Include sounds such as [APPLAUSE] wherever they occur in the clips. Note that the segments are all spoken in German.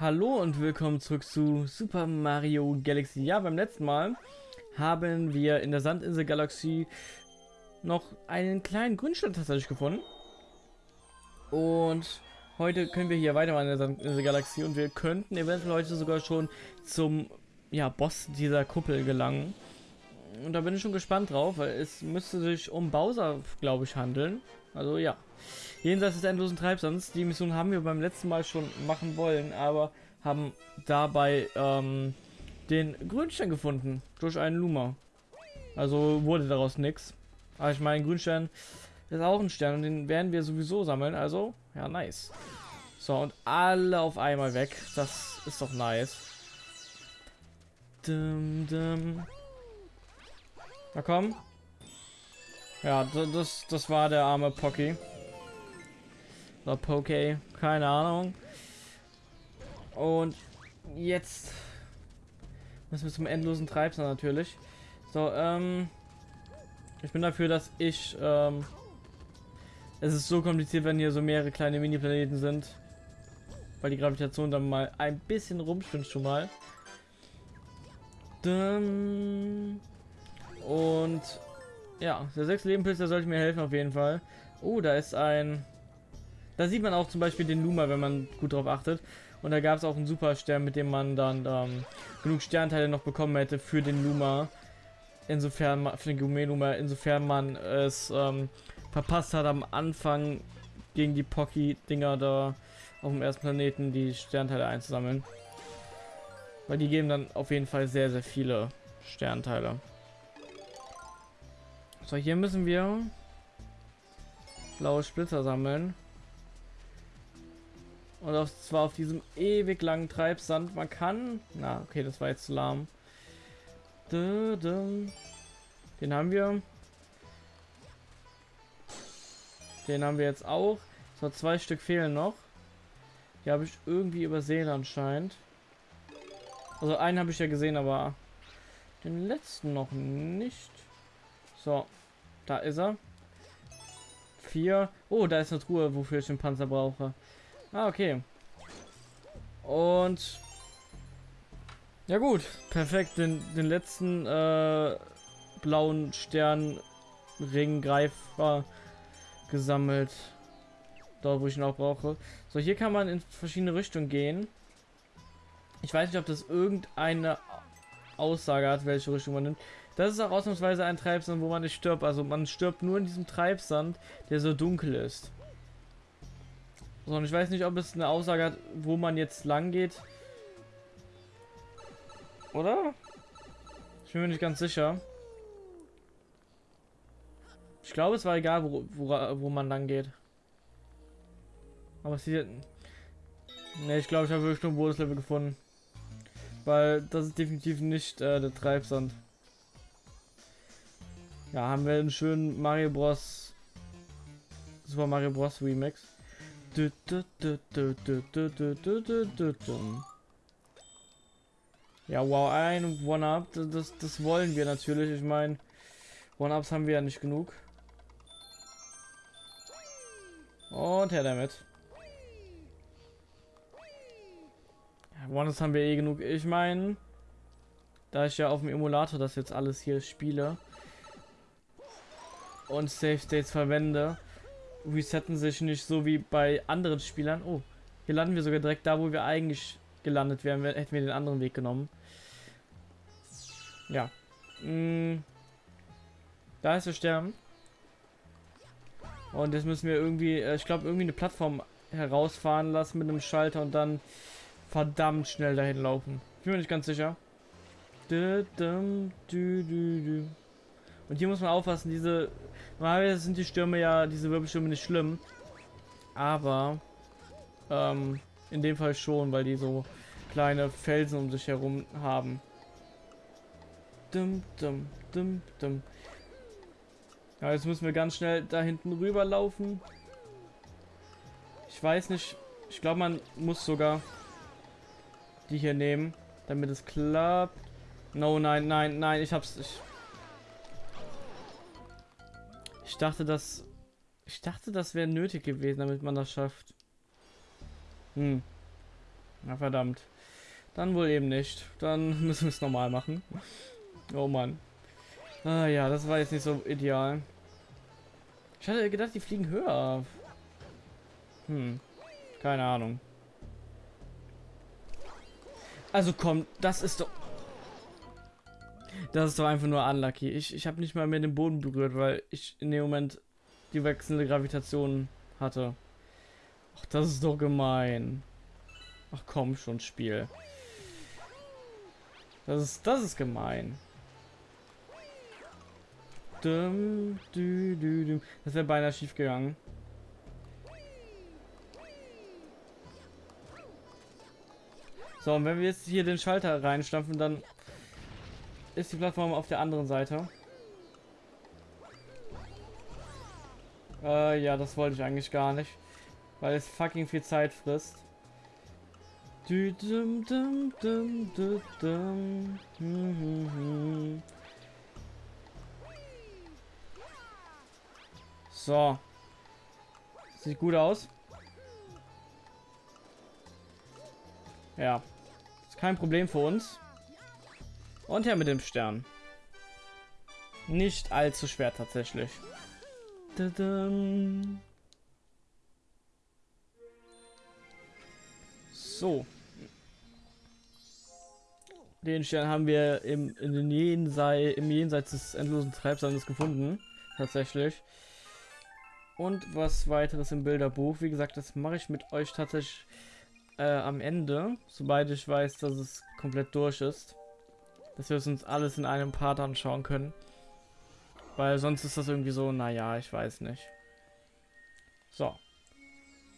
Hallo und willkommen zurück zu Super Mario Galaxy. Ja, beim letzten Mal haben wir in der Sandinsel Galaxie noch einen kleinen Grünstein tatsächlich gefunden. Und heute können wir hier weitermachen in der Sandinsel Galaxie und wir könnten eventuell heute sogar schon zum ja, Boss dieser Kuppel gelangen. Und da bin ich schon gespannt drauf, weil es müsste sich um Bowser, glaube ich, handeln. Also ja. Jenseits des endlosen Treibsands. Die Mission haben wir beim letzten Mal schon machen wollen, aber haben dabei ähm, den Grünstein gefunden. Durch einen Luma. Also wurde daraus nichts. Aber ich meine, Grünstein ist auch ein Stern und den werden wir sowieso sammeln. Also, ja, nice. So, und alle auf einmal weg. Das ist doch nice. Dum, dum. Na komm. Ja, das, das war der arme Pocky. Oder Poke, keine Ahnung. Und jetzt müssen wir zum endlosen Treibsand natürlich. So, ähm, ich bin dafür, dass ich, ähm, es ist so kompliziert, wenn hier so mehrere kleine Mini-Planeten sind, weil die Gravitation dann mal ein bisschen rumspinnt schon mal. Und ja, der sechs Lebenpilz, der sollte mir helfen auf jeden Fall. Oh, da ist ein... Da sieht man auch zum Beispiel den Luma, wenn man gut drauf achtet. Und da gab es auch einen Superstern, mit dem man dann ähm, genug Sternteile noch bekommen hätte für den Luma. Insofern, für den Gume-Luma, insofern man es ähm, verpasst hat am Anfang gegen die Pocky-Dinger da auf dem ersten Planeten die Sternteile einzusammeln. Weil die geben dann auf jeden Fall sehr, sehr viele Sternteile. So, hier müssen wir blaue Splitter sammeln. Und auf, zwar auf diesem ewig langen Treibsand. Man kann... Na, okay, das war jetzt zu lahm. Den haben wir. Den haben wir jetzt auch. So, zwei Stück fehlen noch. Die habe ich irgendwie übersehen anscheinend. Also einen habe ich ja gesehen, aber den letzten noch nicht. So, da ist er. Vier. Oh, da ist eine Truhe, wofür ich den Panzer brauche. Ah, okay. Und... Ja gut, perfekt. Den, den letzten äh, blauen Sternringgreifer gesammelt. Dort, wo ich ihn auch brauche. So, hier kann man in verschiedene Richtungen gehen. Ich weiß nicht, ob das irgendeine Aussage hat, welche Richtung man nimmt. Das ist auch ausnahmsweise ein Treibsand, wo man nicht stirbt. Also man stirbt nur in diesem Treibsand, der so dunkel ist. Und ich weiß nicht, ob es eine Aussage hat, wo man jetzt lang geht. Oder? Ich bin mir nicht ganz sicher. Ich glaube, es war egal, wo, wo, wo man lang geht. Aber es sieht... Ne, ich glaube, ich habe wirklich nur ein Bonuslevel gefunden. Weil das ist definitiv nicht äh, der Treibsand. Ja, haben wir einen schönen Mario Bros. Super Mario Bros. Remix. Ja, wow, ein One-Up, das, das wollen wir natürlich. Ich meine, One-Ups haben wir ja nicht genug. Und her damit. One-Ups haben wir eh genug. Ich meine, da ich ja auf dem Emulator das jetzt alles hier spiele, und Safe States verwende, resetten sich nicht so wie bei anderen Spielern. Oh, hier landen wir sogar direkt da, wo wir eigentlich gelandet wären, hätten wir den anderen Weg genommen. Ja. Hm. Da ist der Stern. Und jetzt müssen wir irgendwie, äh, ich glaube, irgendwie eine Plattform herausfahren lassen mit einem Schalter und dann verdammt schnell dahin laufen. Ich bin mir nicht ganz sicher. Und hier muss man aufpassen, diese... Normalerweise sind die Stürme ja, diese Wirbelstürme nicht schlimm. Aber... Ähm, in dem Fall schon, weil die so kleine Felsen um sich herum haben. Dum, dum, dum, dum. Ja, jetzt müssen wir ganz schnell da hinten rüber laufen. Ich weiß nicht. Ich glaube, man muss sogar die hier nehmen, damit es klappt. No, nein, nein, nein, ich hab's. Ich, ich dachte, das... Ich dachte, das wäre nötig gewesen, damit man das schafft. Hm. Na verdammt. Dann wohl eben nicht. Dann [LAUGHS] müssen wir es normal machen. Oh Mann. Ah ja, das war jetzt nicht so ideal. Ich hatte gedacht, die fliegen höher. Hm. Keine Ahnung. Also komm, das ist doch... Das ist doch einfach nur unlucky. Ich, ich habe nicht mal mehr den Boden berührt, weil ich in dem Moment die wechselnde Gravitation hatte. Ach, das ist doch gemein. Ach komm schon, Spiel. Das ist, das ist gemein. Das wäre beinahe schief gegangen. So, und wenn wir jetzt hier den Schalter reinstampfen, dann ist die Plattform auf der anderen Seite. Äh, ja, das wollte ich eigentlich gar nicht. Weil es fucking viel Zeit frisst. [LAUGHS] So. Sieht gut aus. Ja. Ist kein Problem für uns. Und ja, mit dem Stern. Nicht allzu schwer tatsächlich. So. Den Stern haben wir im, in Jenseits, im Jenseits des endlosen Treibsandes gefunden. Tatsächlich. Und was weiteres im Bilderbuch. Wie gesagt, das mache ich mit euch tatsächlich äh, am Ende. Sobald ich weiß, dass es komplett durch ist. Dass wir uns alles in einem Part anschauen können. Weil sonst ist das irgendwie so, naja, ich weiß nicht. So.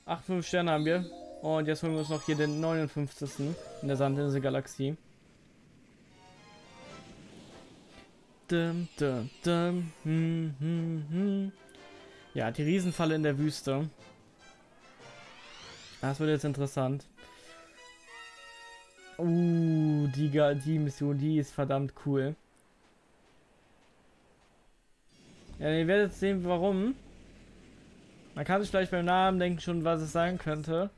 8, 5 Sterne haben wir. Und jetzt holen wir uns noch hier den 59. in der Sandinsel-Galaxie. Dum, dum, dum. Hm, hm, hm. Ja, die Riesenfalle in der Wüste. Das wird jetzt interessant. Uh, die, die Mission, die ist verdammt cool. Ja, ihr werdet sehen, warum. Man kann sich vielleicht beim Namen denken schon, was es sein könnte.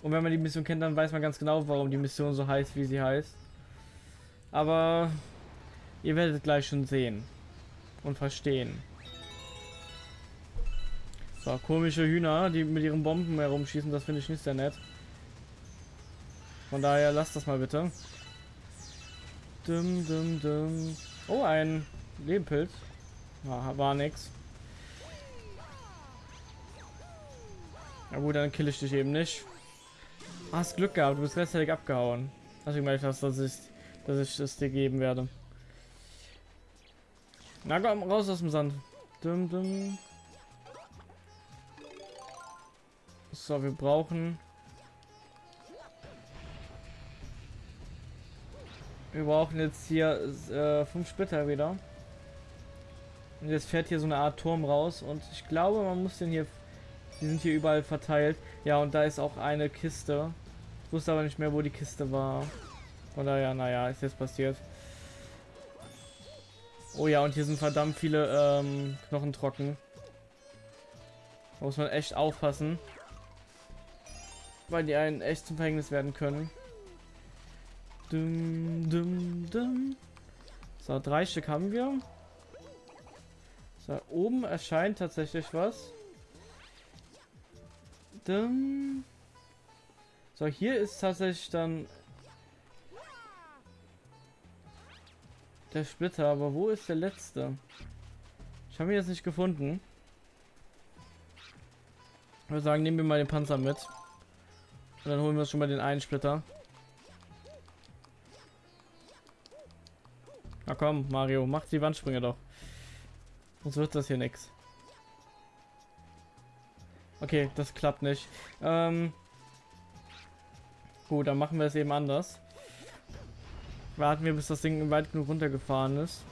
Und wenn man die Mission kennt, dann weiß man ganz genau, warum die Mission so heißt, wie sie heißt. Aber ihr werdet gleich schon sehen und verstehen. So, komische Hühner, die mit ihren Bomben herumschießen, das finde ich nicht sehr nett. Von daher lasst das mal bitte. Dum, dum, dum. Oh, ein Lebenpilz. Ja, war nix. Na gut, dann kill ich dich eben nicht. Hast Glück gehabt, du bist rechtzeitig abgehauen. Hast du gemerkt dass ich, dass ich es dir geben werde. Na komm, raus aus dem Sand. Dum, dum. So, wir brauchen Wir brauchen jetzt hier äh, fünf Splitter wieder. Und jetzt fährt hier so eine Art Turm raus und ich glaube, man muss den hier. Die sind hier überall verteilt. Ja, und da ist auch eine Kiste. Ich wusste aber nicht mehr, wo die Kiste war. Von daher, naja, ist jetzt passiert. Oh ja, und hier sind verdammt viele ähm, Knochen trocken. Da muss man echt aufpassen. Weil die einen echt zum Verhängnis werden können. Dum, dum, dum. So, drei Stück haben wir. So, oben erscheint tatsächlich was. Dum. So, hier ist tatsächlich dann der Splitter, aber wo ist der letzte? Ich habe ihn jetzt nicht gefunden. Ich würde sagen, nehmen wir mal den Panzer mit. Und dann holen wir uns schon mal den einen Splitter. Na komm, Mario, mach die Wandsprünge doch. Sonst wird das hier nichts. Okay, das klappt nicht. Ähm Gut, dann machen wir es eben anders. Warten wir, bis das Ding weit genug runtergefahren ist.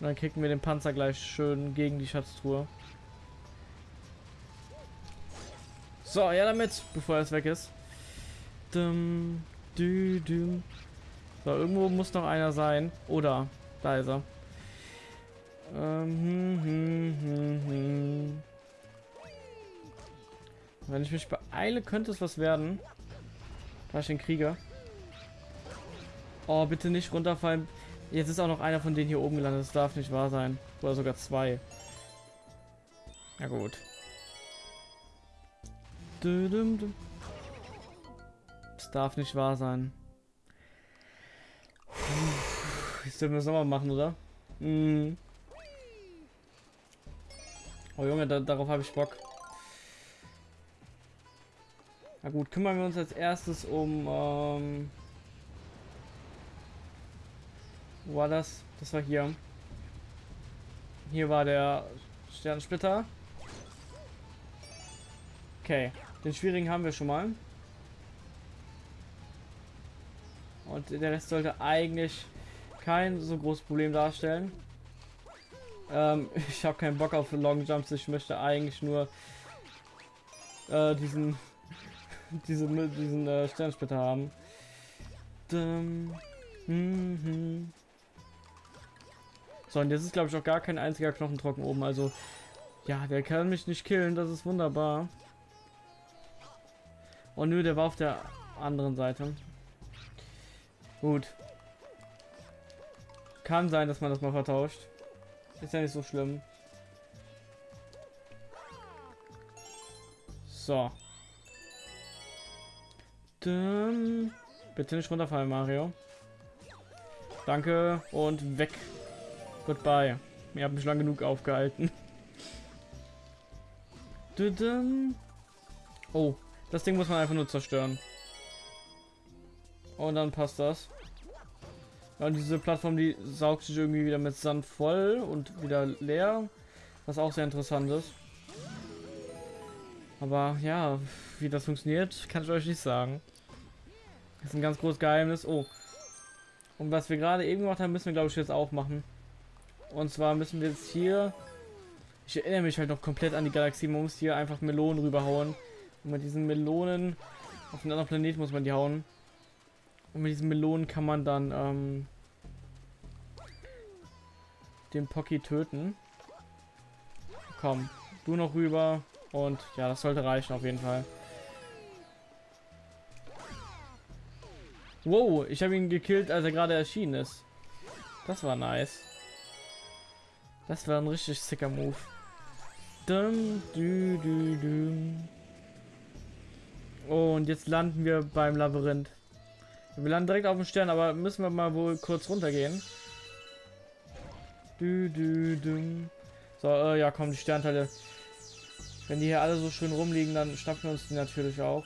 Und dann kicken wir den Panzer gleich schön gegen die Schatztruhe. So, ja damit, bevor es weg ist. Dum, dü, dum. So, irgendwo muss noch einer sein. Oder, da ist er. Ähm, hm, hm, hm, hm. Wenn ich mich beeile, könnte es was werden. Da ist ein Krieger. Oh, bitte nicht runterfallen. Jetzt ist auch noch einer von denen hier oben gelandet. Das darf nicht wahr sein. Oder sogar zwei. Ja gut. Das darf nicht wahr sein. Jetzt dürfen wir es nochmal machen, oder? Mhm. Oh Junge, da, darauf habe ich Bock. Na gut, kümmern wir uns als erstes um... Ähm wo war das? Das war hier. Hier war der Sternsplitter. Okay, den schwierigen haben wir schon mal. Und der Rest sollte eigentlich kein so großes Problem darstellen. Ähm, [LAUGHS] ich habe keinen Bock auf Long Jumps. Ich möchte eigentlich nur äh, diesen [LAUGHS] diese, diesen äh, Sternsplitter haben. Dum, hm, hm. So, und jetzt ist glaube ich auch gar kein einziger Knochentrocken oben. Also, ja, der kann mich nicht killen. Das ist wunderbar. Oh nö, der war auf der anderen Seite. Gut. Kann sein, dass man das mal vertauscht. Ist ja nicht so schlimm. So. Dann bitte nicht runterfallen, Mario. Danke und weg. Goodbye. Ihr habt mich lang genug aufgehalten. [LAUGHS] Oh, das Ding muss man einfach nur zerstören. Und dann passt das. Ja, und diese Plattform, die saugt sich irgendwie wieder mit Sand voll und wieder leer. Was auch sehr interessant ist. Aber ja, wie das funktioniert, kann ich euch nicht sagen. Das ist ein ganz großes Geheimnis. Oh. Und was wir gerade eben gemacht haben, müssen wir glaube ich jetzt auch machen. Und zwar müssen wir jetzt hier... Ich erinnere mich halt noch komplett an die Galaxie. Man muss hier einfach Melonen rüberhauen. Und mit diesen Melonen... Auf einen anderen Planet muss man die hauen. Und mit diesen Melonen kann man dann ähm, den Pocky töten. Komm, du noch rüber. Und ja, das sollte reichen auf jeden Fall. Wow, ich habe ihn gekillt, als er gerade erschienen ist. Das war nice. Das war ein richtig sicker Move. Dum, du, du, du. Oh, und jetzt landen wir beim Labyrinth. Wir landen direkt auf dem Stern, aber müssen wir mal wohl kurz runtergehen. Du, du, du. So, äh, ja, komm, die Sternteile. Wenn die hier alle so schön rumliegen, dann schnappen wir uns die natürlich auch.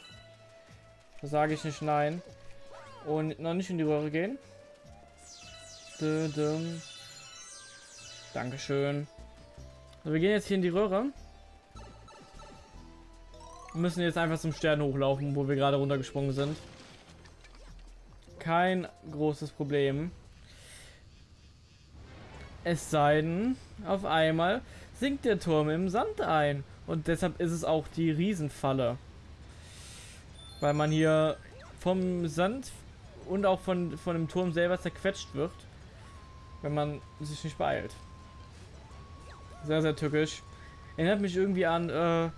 Da sage ich nicht nein. Und noch nicht in die Röhre gehen. Du, du. Dankeschön. So, wir gehen jetzt hier in die Röhre. Wir müssen jetzt einfach zum Stern hochlaufen, wo wir gerade runtergesprungen sind. Kein großes Problem. Es sei denn, auf einmal sinkt der Turm im Sand ein. Und deshalb ist es auch die Riesenfalle. Weil man hier vom Sand und auch von, von dem Turm selber zerquetscht wird. Wenn man sich nicht beeilt. Sehr, sehr tückisch. Erinnert mich irgendwie an, äh,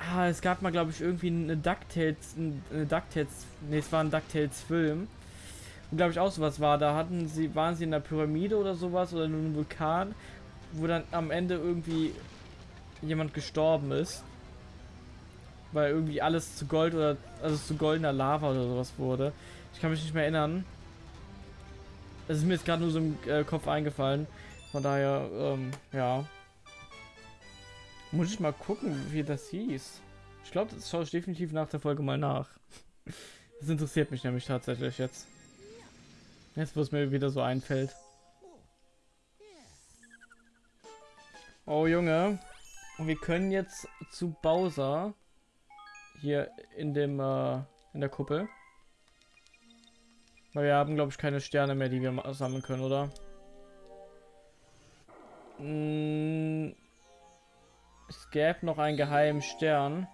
ah, es gab mal, glaube ich, irgendwie eine DuckTales, eine DuckTales, ne, es war ein DuckTales Film. Und glaube ich auch sowas war. Da hatten sie, waren sie in der Pyramide oder sowas oder in einem Vulkan, wo dann am Ende irgendwie jemand gestorben ist. Weil irgendwie alles zu Gold oder, also zu goldener Lava oder sowas wurde. Ich kann mich nicht mehr erinnern. Es ist mir jetzt gerade nur so im äh, Kopf eingefallen. Von daher, ähm, ja. Muss ich mal gucken, wie das hieß. Ich glaube, das schaue ich definitiv nach der Folge mal nach. Das interessiert mich nämlich tatsächlich jetzt. Jetzt, wo es mir wieder so einfällt. Oh, Junge. Und wir können jetzt zu Bowser. Hier in dem, äh, in der Kuppel. Weil wir haben, glaube ich, keine Sterne mehr, die wir sammeln können, oder? Hm, es gäbe noch einen geheimen Stern.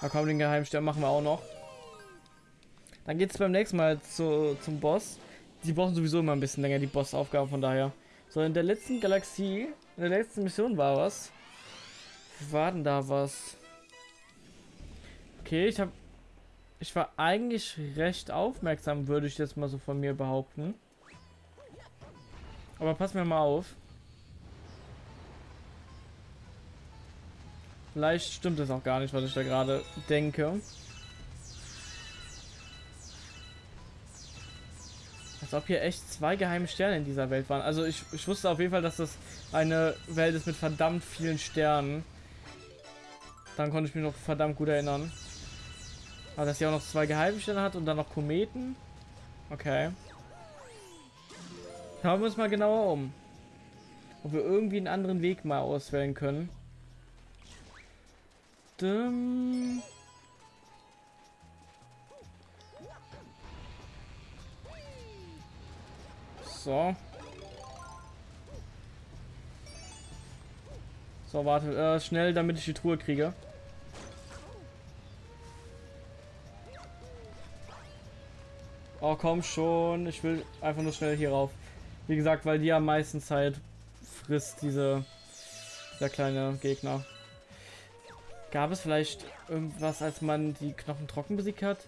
Da kommen den geheimen Stern machen wir auch noch. Dann geht es beim nächsten Mal zu, zum Boss. Die brauchen sowieso immer ein bisschen länger, die Bossaufgaben, von daher. So, in der letzten Galaxie, in der letzten Mission war was. War denn da was? Okay, ich habe Ich war eigentlich recht aufmerksam, würde ich jetzt mal so von mir behaupten. Aber pass mir mal auf. Vielleicht stimmt es auch gar nicht, was ich da gerade denke. Als ob hier echt zwei geheime Sterne in dieser Welt waren. Also ich, ich wusste auf jeden Fall, dass das eine Welt ist mit verdammt vielen Sternen. Dann konnte ich mich noch verdammt gut erinnern. Aber dass sie auch noch zwei geheime Sterne hat und dann noch Kometen. Okay. Schauen wir uns mal genauer um. Ob wir irgendwie einen anderen Weg mal auswählen können. Dum. So. So, warte. Äh, schnell, damit ich die Truhe kriege. Oh, komm schon. Ich will einfach nur schnell hier rauf. Wie gesagt, weil die am meisten Zeit frisst, diese... Der kleine Gegner. Gab es vielleicht irgendwas, als man die Knochen trocken besiegt hat?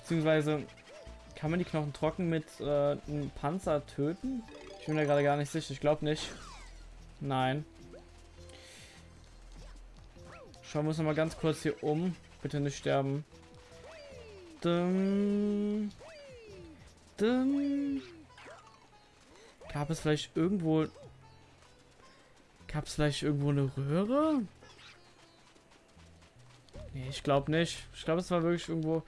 Beziehungsweise kann man die Knochen trocken mit äh, einem Panzer töten? Ich bin da gerade gar nicht sicher. Ich glaube nicht. Nein. Schauen wir uns noch mal ganz kurz hier um. Bitte nicht sterben. Dum. Dum. Gab es vielleicht irgendwo... Gab es vielleicht irgendwo eine Röhre? Nee, ich glaube nicht. Ich glaube, es war wirklich irgendwo...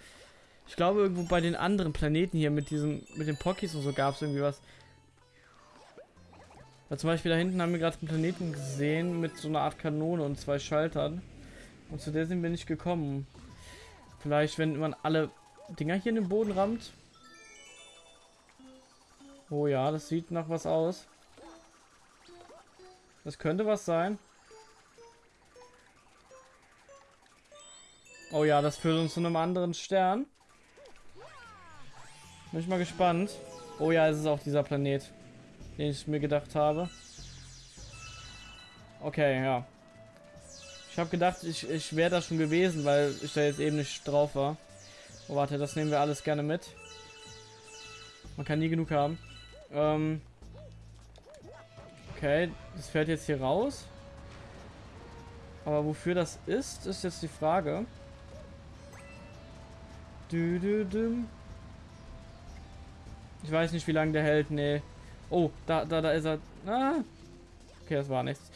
Ich glaube, irgendwo bei den anderen Planeten hier mit diesen, mit den Pokis und so gab es irgendwie was. Weil zum Beispiel da hinten haben wir gerade einen Planeten gesehen mit so einer Art Kanone und zwei Schaltern. Und zu der sind wir nicht gekommen. Vielleicht, wenn man alle Dinger hier in den Boden rammt. Oh ja, das sieht nach was aus. Das könnte was sein. Oh ja, das führt uns zu einem anderen Stern. Bin ich mal gespannt. Oh ja, es ist auch dieser Planet, den ich mir gedacht habe. Okay, ja. Ich habe gedacht, ich, ich wäre da schon gewesen, weil ich da jetzt eben nicht drauf war. Oh, warte, das nehmen wir alles gerne mit. Man kann nie genug haben. Ähm. Okay, das fährt jetzt hier raus. Aber wofür das ist, ist jetzt die Frage. Ich weiß nicht, wie lange der hält. Nee. Oh, da, da, da ist er. Ah. Okay, das war nichts.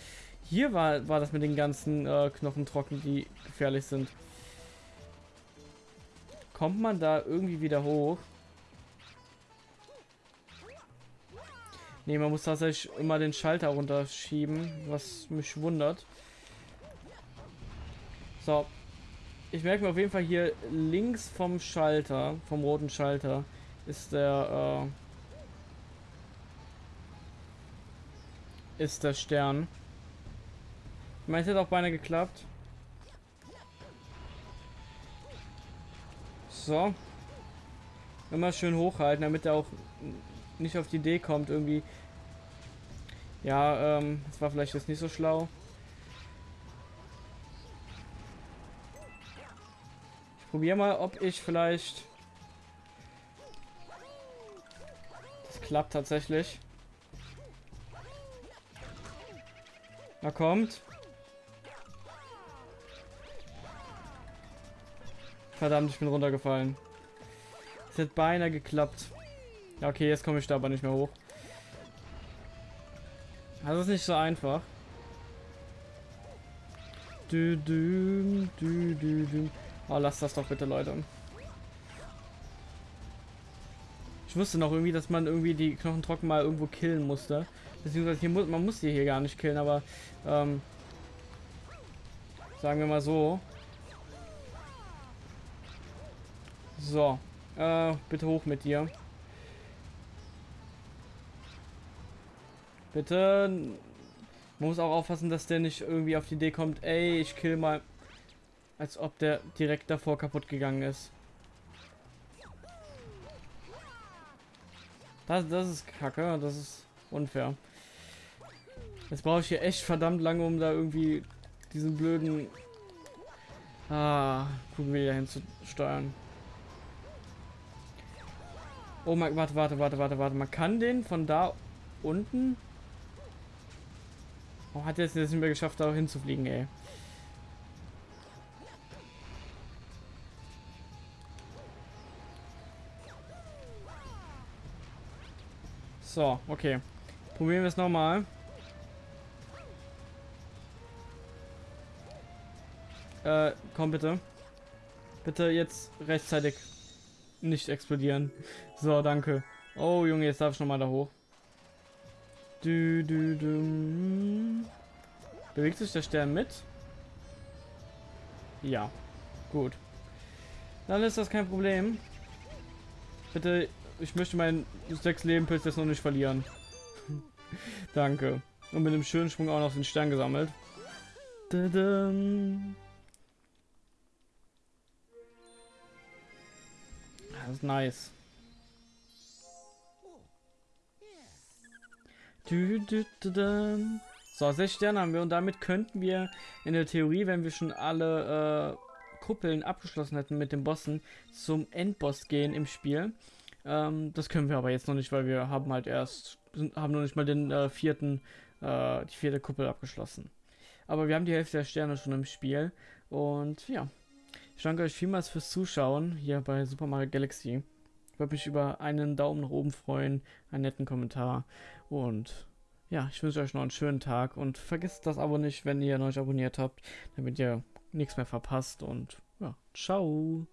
Hier war, war das mit den ganzen äh, Knochen trocken, die gefährlich sind. Kommt man da irgendwie wieder hoch? Ne, man muss tatsächlich immer den Schalter runterschieben, was mich wundert. So. Ich merke mir auf jeden Fall hier links vom Schalter, vom roten Schalter, ist der, äh, ist der Stern. Ich meine, es hätte auch beinahe geklappt. So. Immer schön hochhalten, damit er auch nicht auf die Idee kommt, irgendwie. Ja, ähm, das war vielleicht jetzt nicht so schlau. Probiere mal, ob ich vielleicht. Das klappt tatsächlich. Na kommt. Verdammt, ich bin runtergefallen. Es hat beinahe geklappt. Ja, okay, jetzt komme ich da aber nicht mehr hoch. Das ist nicht so einfach. Du, du, du, du, du. Oh, lass das doch bitte, Leute. Ich wusste noch irgendwie, dass man irgendwie die Knochen trocken mal irgendwo killen musste. Beziehungsweise hier muss, man muss die hier gar nicht killen, aber ähm, sagen wir mal so. So, äh, bitte hoch mit dir. Bitte. Man muss auch aufpassen, dass der nicht irgendwie auf die Idee kommt, ey, ich kill mal. Als ob der direkt davor kaputt gegangen ist. Das, das ist kacke, das ist unfair. Jetzt brauche ich hier echt verdammt lange, um da irgendwie diesen blöden ah, Kugel wieder hinzusteuern. Oh mein, warte, warte, warte, warte, warte. Man kann den von da unten... Oh, hat es jetzt nicht mehr geschafft, da hinzufliegen, ey. So, okay. Probieren wir es nochmal. Äh, komm bitte. Bitte jetzt rechtzeitig nicht explodieren. So, danke. Oh, Junge, jetzt darf ich nochmal da hoch. Du, du, du. Bewegt sich der Stern mit? Ja. Gut. Dann ist das kein Problem. Bitte, ich möchte meinen Leben Pilz jetzt noch nicht verlieren. [LAUGHS] Danke. Und mit einem schönen Sprung auch noch den Stern gesammelt. Dadam. Das ist nice. So, sechs Sterne haben wir und damit könnten wir in der Theorie, wenn wir schon alle äh, Kuppeln abgeschlossen hätten mit den Bossen, zum Endboss gehen im Spiel. Ähm, das können wir aber jetzt noch nicht, weil wir haben halt erst, haben noch nicht mal den äh, vierten, äh, die vierte Kuppel abgeschlossen. Aber wir haben die Hälfte der Sterne schon im Spiel und ja. Ich danke euch vielmals fürs Zuschauen hier bei Super Mario Galaxy. Ich würde mich über einen Daumen nach oben freuen, einen netten Kommentar und ja, ich wünsche euch noch einen schönen Tag und vergesst das Abo nicht, wenn ihr noch nicht abonniert habt, damit ihr nichts mehr verpasst und ja, ciao.